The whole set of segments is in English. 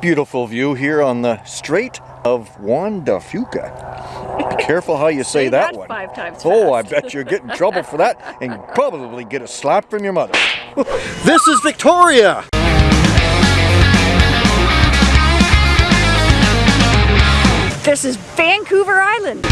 Beautiful view here on the Strait of Juan de Fuca. Be careful how you say, Say that, that one. five times Oh, I bet you'll get in trouble for that and probably get a slap from your mother. this is Victoria. This is Vancouver Island.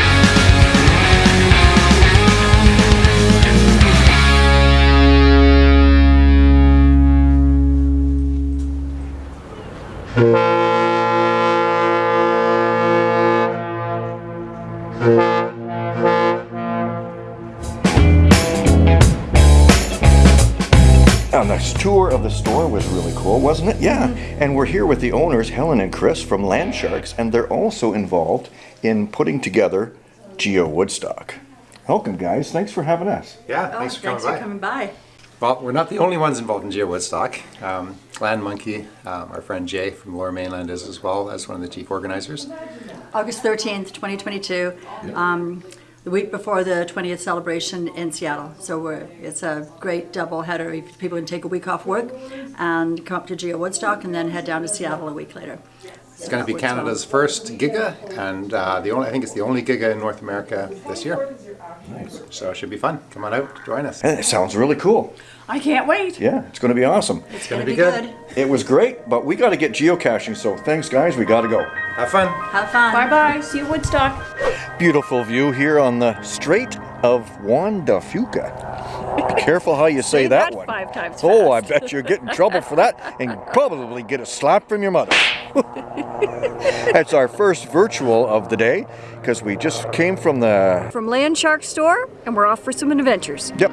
And tour of the store was really cool, wasn't it? Yeah. And we're here with the owners, Helen and Chris from Land Sharks, and they're also involved in putting together Geo Woodstock. Welcome, guys. Thanks for having us. Yeah, Oh, thanks for coming thanks by. coming by. Well, we're not the only ones involved in Geo Woodstock. Um, Land Monkey, um, our friend Jay from Lower Mainland is as well as one of the chief organizers. August 13th, 2022, um, the week before the 20th celebration in Seattle. So we're, it's a great double header. If People can take a week off work and come up to Geo Woodstock and then head down to Seattle a week later. It's going to be Canada's first Giga, and uh, the only I think it's the only Giga in North America this year. Nice. So it should be fun. Come on out, join us. It sounds really cool. I can't wait. Yeah, it's going to be awesome. It's gonna going to be be good. good. It was great, but we got to get geocaching, so thanks, guys. We got to go. Have fun. Have fun. Bye bye. See you Woodstock. Beautiful view here on the Strait of Juan de Fuca. Be careful how you say, Say that, that one. five times Oh, I bet you'll get in trouble for that and probably get a slap from your mother. That's our first virtual of the day because we just came from the. From Land Shark Store, and we're off for some adventures. Yep.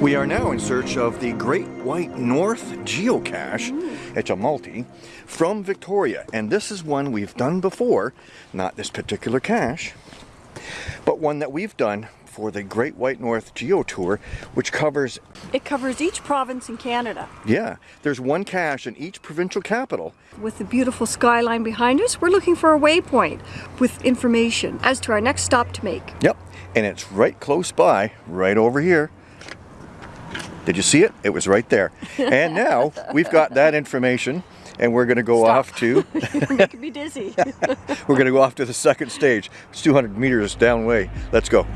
We are now in search of the Great White North geocache. It's a multi from Victoria, and this is one we've done before. Not this particular cache, but one that we've done for the Great White North Geo Tour, which covers, It covers each province in Canada. yeah, there's one cache in each provincial capital. With the beautiful skyline behind us, we're looking for a waypoint with information as to our next stop to make. Yep, and it's right close by, right over here. Did you see it? It was right there. And now we've got that information, and we're going to go Stop. off to You're making me dizzy. we're going to go off to the second stage. It's 200 meters down way. Let's go.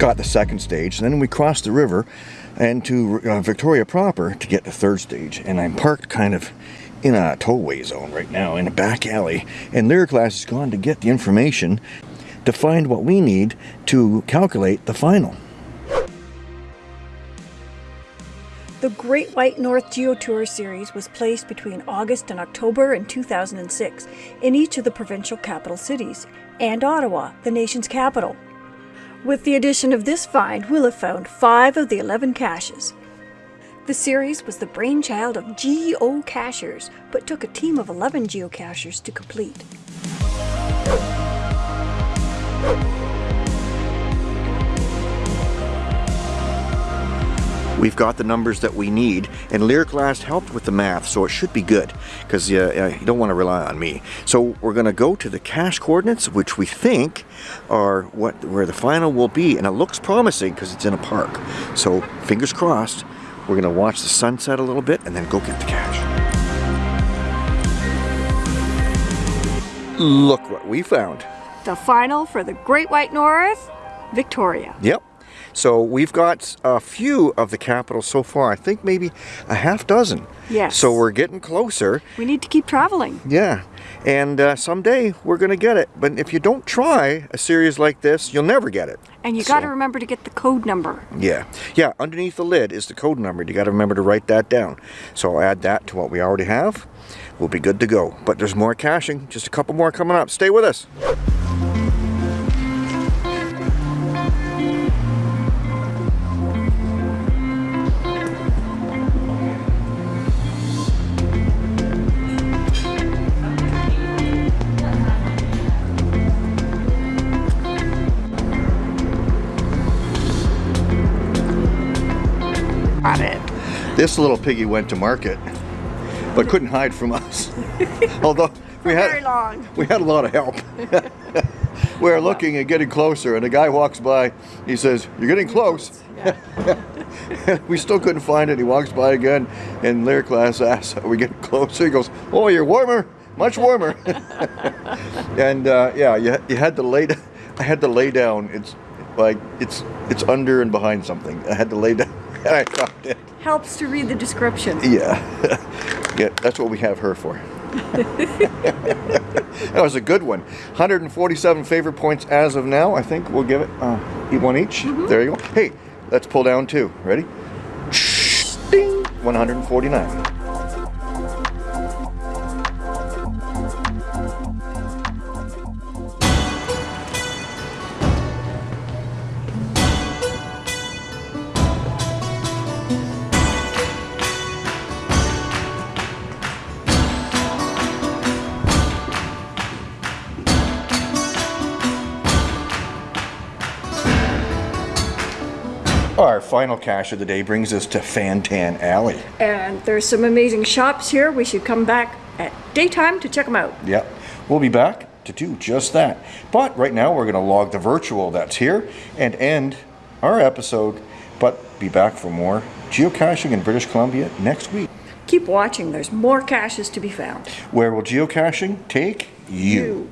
Got the second stage, and then we crossed the river and to uh, Victoria proper to get the third stage. And I'm parked kind of in a tollway zone right now in a back alley, and Lyric Glass has gone to get the information to find what we need to calculate the final. The Great White North Geotour series was placed between August and October in 2006 in each of the provincial capital cities and Ottawa, the nation's capital. With the addition of this find, we'll have found five of the 11 caches. The series was the brainchild of geocachers, but took a team of 11 geocachers to complete. We've got the numbers that we need, and Lyric Last helped with the math, so it should be good, because uh, you don't want to rely on me. So we're going to go to the cache coordinates, which we think are what where the final will be, and it looks promising because it's in a park. So fingers crossed, we're going to watch the sunset a little bit, and then go get the cache. Look what we found. The final for the Great White North, Victoria. Yep. So we've got a few of the capitals so far. I think maybe a half dozen. Yes. So we're getting closer. We need to keep traveling. Yeah. And uh, someday we're going to get it. But if you don't try a series like this, you'll never get it. And you got to remember to get the code number. Yeah. Yeah. Underneath the lid is the code number. You got to remember to write that down. So I'll add that to what we already have. We'll be good to go. But there's more caching. Just a couple more coming up. Stay with us. This little piggy went to market, but couldn't hide from us. Although we had we had a lot of help. we were looking and getting closer, and a guy walks by. He says, "You're getting close." we still couldn't find it. He walks by again, and Lyric Glass asks, "Are we getting closer?" He goes, "Oh, you're warmer, much warmer." and uh, yeah, you, you had to lay. I had to lay down. It's like it's it's under and behind something. I had to lay down, and I found it. Helps to read the description. Yeah, yeah, that's what we have her for. that was a good one. 147 favorite points as of now. I think we'll give it uh, one each. There you go. Hey, let's pull down two. Ready? Ding. 149. Our final cache of the day brings us to Fantan Alley. And there's some amazing shops here. We should come back at daytime to check them out. Yep. We'll be back to do just that. But right now we're going to log the virtual that's here and end our episode, but be back for more geocaching in British Columbia next week. Keep watching. There's more caches to be found. Where will geocaching take you? You.